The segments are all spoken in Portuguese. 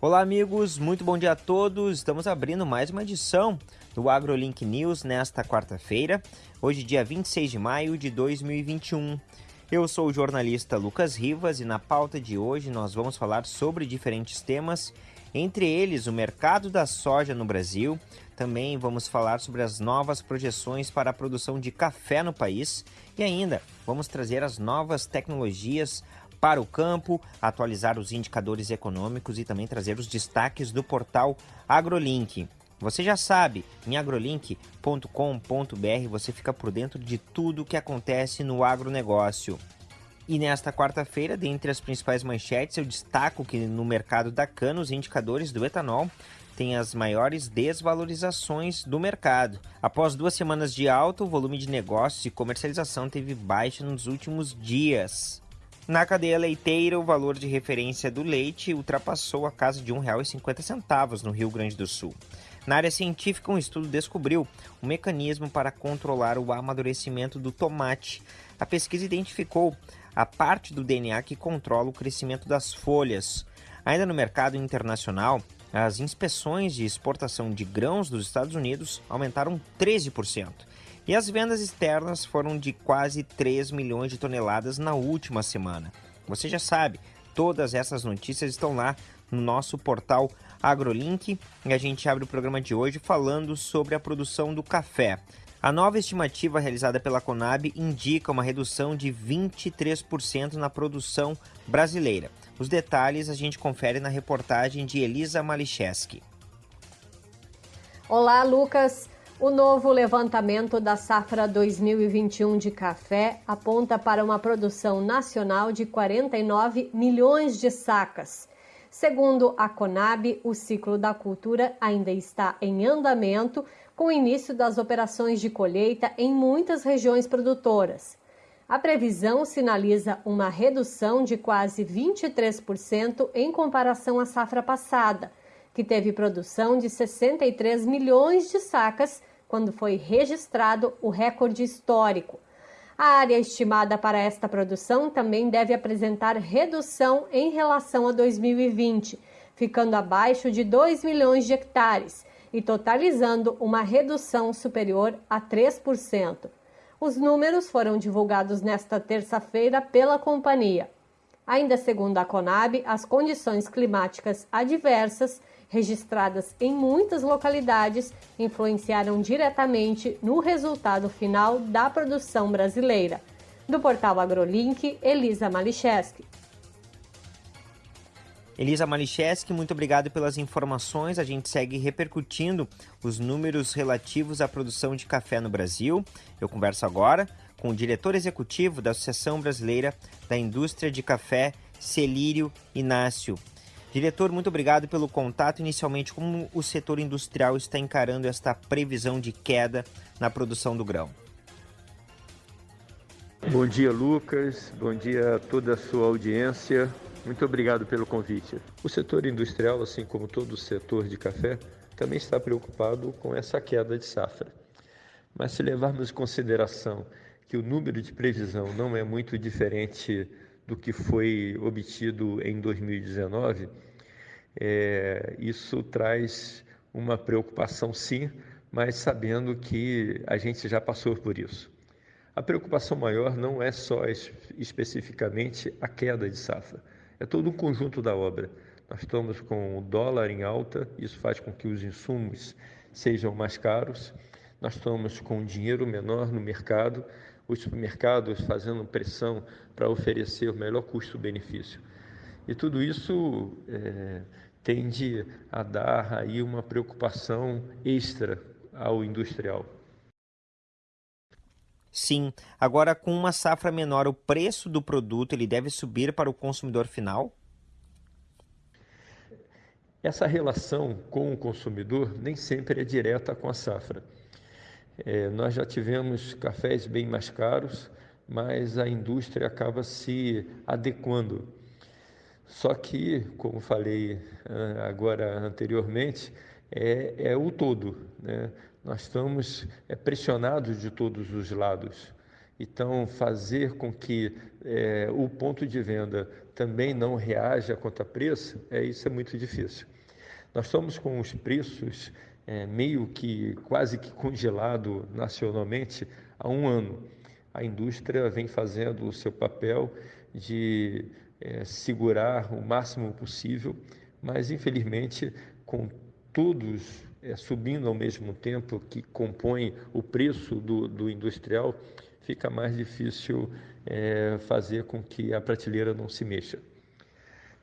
Olá, amigos, muito bom dia a todos. Estamos abrindo mais uma edição do AgroLink News nesta quarta-feira, hoje, dia 26 de maio de 2021. Eu sou o jornalista Lucas Rivas e na pauta de hoje nós vamos falar sobre diferentes temas, entre eles o mercado da soja no Brasil. Também vamos falar sobre as novas projeções para a produção de café no país e ainda vamos trazer as novas tecnologias para o campo, atualizar os indicadores econômicos e também trazer os destaques do portal AgroLink. Você já sabe, em agrolink.com.br você fica por dentro de tudo o que acontece no agronegócio. E nesta quarta-feira, dentre as principais manchetes, eu destaco que no mercado da cana os indicadores do etanol têm as maiores desvalorizações do mercado. Após duas semanas de alta, o volume de negócios e comercialização teve baixa nos últimos dias. Na cadeia leiteira, o valor de referência do leite ultrapassou a casa de R$ 1,50 no Rio Grande do Sul. Na área científica, um estudo descobriu um mecanismo para controlar o amadurecimento do tomate. A pesquisa identificou a parte do DNA que controla o crescimento das folhas. Ainda no mercado internacional, as inspeções de exportação de grãos dos Estados Unidos aumentaram 13%. E as vendas externas foram de quase 3 milhões de toneladas na última semana. Você já sabe, todas essas notícias estão lá no nosso portal AgroLink e a gente abre o programa de hoje falando sobre a produção do café. A nova estimativa realizada pela Conab indica uma redução de 23% na produção brasileira. Os detalhes a gente confere na reportagem de Elisa Malicheski. Olá, Lucas. O novo levantamento da safra 2021 de café aponta para uma produção nacional de 49 milhões de sacas. Segundo a Conab, o ciclo da cultura ainda está em andamento, com o início das operações de colheita em muitas regiões produtoras. A previsão sinaliza uma redução de quase 23% em comparação à safra passada, que teve produção de 63 milhões de sacas quando foi registrado o recorde histórico. A área estimada para esta produção também deve apresentar redução em relação a 2020, ficando abaixo de 2 milhões de hectares e totalizando uma redução superior a 3%. Os números foram divulgados nesta terça-feira pela companhia. Ainda segundo a Conab, as condições climáticas adversas registradas em muitas localidades, influenciaram diretamente no resultado final da produção brasileira. Do portal AgroLink, Elisa Malicheski. Elisa Malicheski, muito obrigado pelas informações. A gente segue repercutindo os números relativos à produção de café no Brasil. Eu converso agora com o diretor executivo da Associação Brasileira da Indústria de Café, Celírio Inácio. Diretor, muito obrigado pelo contato. Inicialmente, como o setor industrial está encarando esta previsão de queda na produção do grão? Bom dia, Lucas. Bom dia a toda a sua audiência. Muito obrigado pelo convite. O setor industrial, assim como todo o setor de café, também está preocupado com essa queda de safra. Mas se levarmos em consideração que o número de previsão não é muito diferente do que foi obtido em 2019, é, isso traz uma preocupação, sim, mas sabendo que a gente já passou por isso. A preocupação maior não é só especificamente a queda de safra, é todo um conjunto da obra. Nós estamos com o dólar em alta, isso faz com que os insumos sejam mais caros, nós estamos com dinheiro menor no mercado, os supermercados fazendo pressão para oferecer o melhor custo-benefício. E tudo isso é, tende a dar aí uma preocupação extra ao industrial. Sim. Agora, com uma safra menor, o preço do produto ele deve subir para o consumidor final? Essa relação com o consumidor nem sempre é direta com a safra. É, nós já tivemos cafés bem mais caros, mas a indústria acaba se adequando. Só que, como falei ah, agora anteriormente, é, é o todo. Né? Nós estamos é, pressionados de todos os lados. Então, fazer com que é, o ponto de venda também não reaja contra preço, é, isso é muito difícil. Nós estamos com os preços é, meio que quase que congelado nacionalmente há um ano. A indústria vem fazendo o seu papel de é, segurar o máximo possível, mas infelizmente com todos é, subindo ao mesmo tempo que compõe o preço do, do industrial, fica mais difícil é, fazer com que a prateleira não se mexa.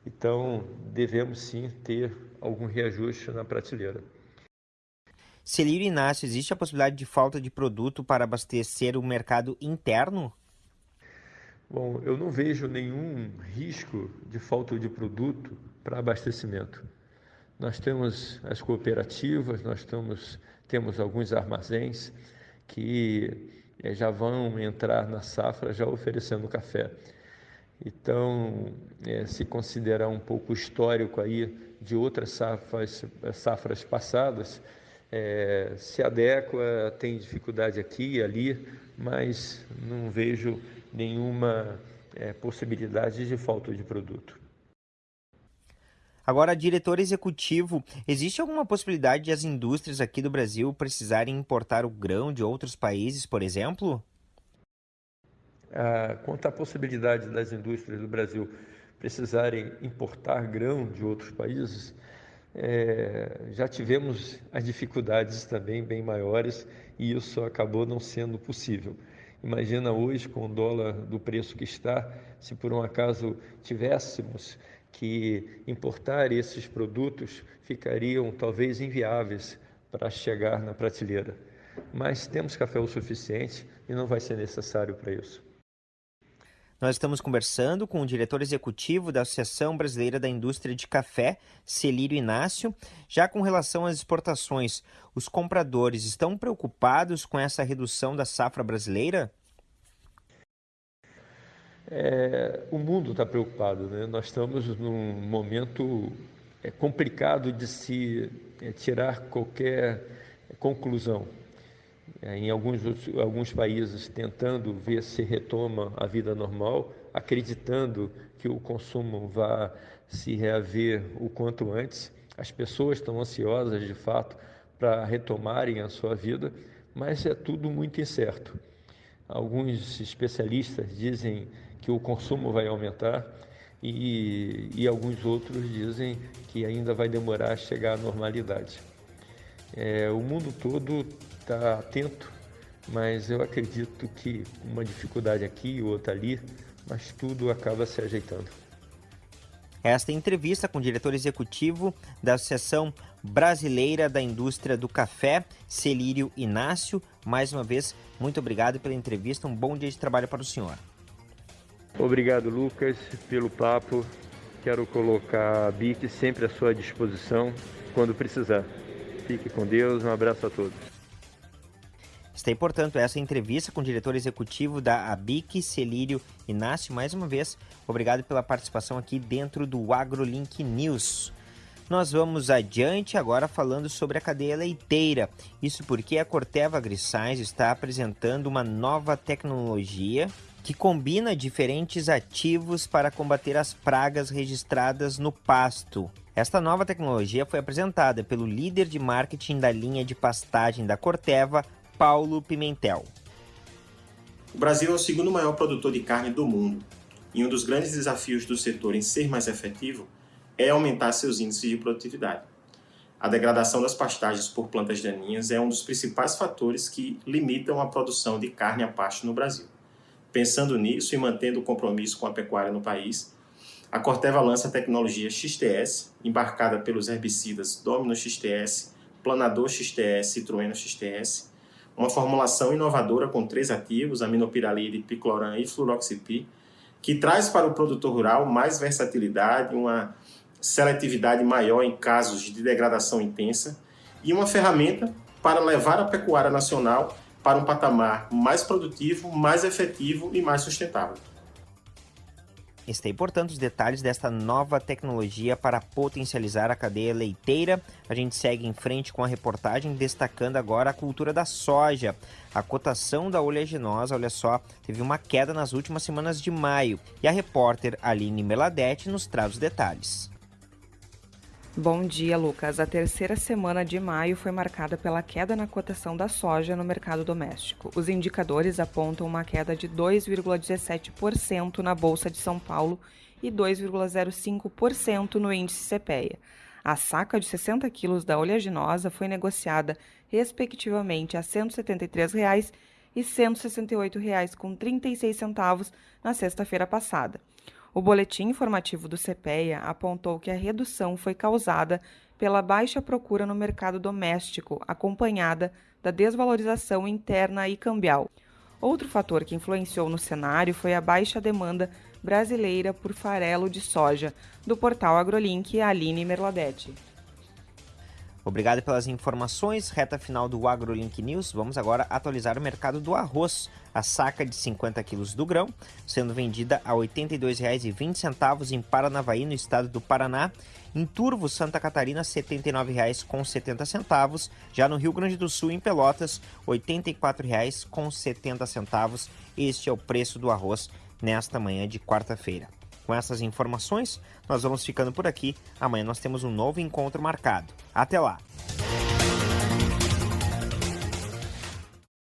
Então, devemos sim ter algum reajuste na prateleira. Celírio Inácio, existe a possibilidade de falta de produto para abastecer o mercado interno? Bom, eu não vejo nenhum risco de falta de produto para abastecimento. Nós temos as cooperativas, nós temos, alguns armazéns que é, já vão entrar na safra já oferecendo café. Então, é, se considerar um pouco histórico aí de outras safras, safras passadas, é, se adequa, tem dificuldade aqui e ali, mas não vejo nenhuma é, possibilidade de falta de produto. Agora, diretor executivo, existe alguma possibilidade de as indústrias aqui do Brasil precisarem importar o grão de outros países, por exemplo? Ah, quanto à possibilidade das indústrias do Brasil precisarem importar grão de outros países, é, já tivemos as dificuldades também bem maiores e isso acabou não sendo possível. Imagina hoje, com o dólar do preço que está, se por um acaso tivéssemos que importar esses produtos ficariam talvez inviáveis para chegar na prateleira. Mas temos café o suficiente e não vai ser necessário para isso. Nós estamos conversando com o diretor executivo da Associação Brasileira da Indústria de Café, Celírio Inácio. Já com relação às exportações, os compradores estão preocupados com essa redução da safra brasileira? É, o mundo está preocupado, né? nós estamos num momento é, complicado de se é, tirar qualquer conclusão. É, em alguns, alguns países tentando ver se retoma a vida normal, acreditando que o consumo vá se reaver o quanto antes. As pessoas estão ansiosas, de fato, para retomarem a sua vida, mas é tudo muito incerto. Alguns especialistas dizem que o consumo vai aumentar e, e alguns outros dizem que ainda vai demorar a chegar à normalidade. É, o mundo todo está atento, mas eu acredito que uma dificuldade aqui, outra ali, mas tudo acaba se ajeitando. Esta entrevista com o diretor executivo da Associação Brasileira da Indústria do Café, Celírio Inácio. Mais uma vez, muito obrigado pela entrevista. Um bom dia de trabalho para o senhor. Obrigado, Lucas, pelo papo. Quero colocar a BIC sempre à sua disposição quando precisar. Fique com Deus, um abraço a todos. Está aí, portanto, essa entrevista com o diretor executivo da ABIC, Celírio Inácio. Mais uma vez, obrigado pela participação aqui dentro do AgroLink News. Nós vamos adiante agora falando sobre a cadeia leiteira. Isso porque a Corteva Agriscience está apresentando uma nova tecnologia que combina diferentes ativos para combater as pragas registradas no pasto. Esta nova tecnologia foi apresentada pelo líder de marketing da linha de pastagem da Corteva, Paulo Pimentel. O Brasil é o segundo maior produtor de carne do mundo, e um dos grandes desafios do setor em ser mais efetivo é aumentar seus índices de produtividade. A degradação das pastagens por plantas daninhas é um dos principais fatores que limitam a produção de carne a pasto no Brasil. Pensando nisso e mantendo o compromisso com a pecuária no país, a Corteva lança a tecnologia XTS, embarcada pelos herbicidas Domino XTS, Planador XTS e Trueno XTS, uma formulação inovadora com três ativos, aminopiralide, picloram e fluroxipir, que traz para o produtor rural mais versatilidade, uma seletividade maior em casos de degradação intensa e uma ferramenta para levar a pecuária nacional para um patamar mais produtivo, mais efetivo e mais sustentável. está aí, portanto, os detalhes desta nova tecnologia para potencializar a cadeia leiteira. A gente segue em frente com a reportagem destacando agora a cultura da soja. A cotação da oleaginosa, olha só, teve uma queda nas últimas semanas de maio. E a repórter Aline Meladete nos traz os detalhes. Bom dia, Lucas. A terceira semana de maio foi marcada pela queda na cotação da soja no mercado doméstico. Os indicadores apontam uma queda de 2,17% na Bolsa de São Paulo e 2,05% no índice CPEA. A saca de 60 quilos da oleaginosa foi negociada, respectivamente, a 173 reais e R$ 168,36 na sexta-feira passada. O boletim informativo do CPEA apontou que a redução foi causada pela baixa procura no mercado doméstico, acompanhada da desvalorização interna e cambial. Outro fator que influenciou no cenário foi a baixa demanda brasileira por farelo de soja, do portal AgroLink Aline Merladete. Obrigado pelas informações. Reta final do AgroLink News. Vamos agora atualizar o mercado do arroz. A saca de 50 quilos do grão, sendo vendida a R$ 82,20 em Paranavaí, no estado do Paraná. Em Turvo, Santa Catarina, R$ 79,70. Já no Rio Grande do Sul, em Pelotas, R$ 84,70. Este é o preço do arroz nesta manhã de quarta-feira. Com essas informações, nós vamos ficando por aqui. Amanhã nós temos um novo encontro marcado. Até lá!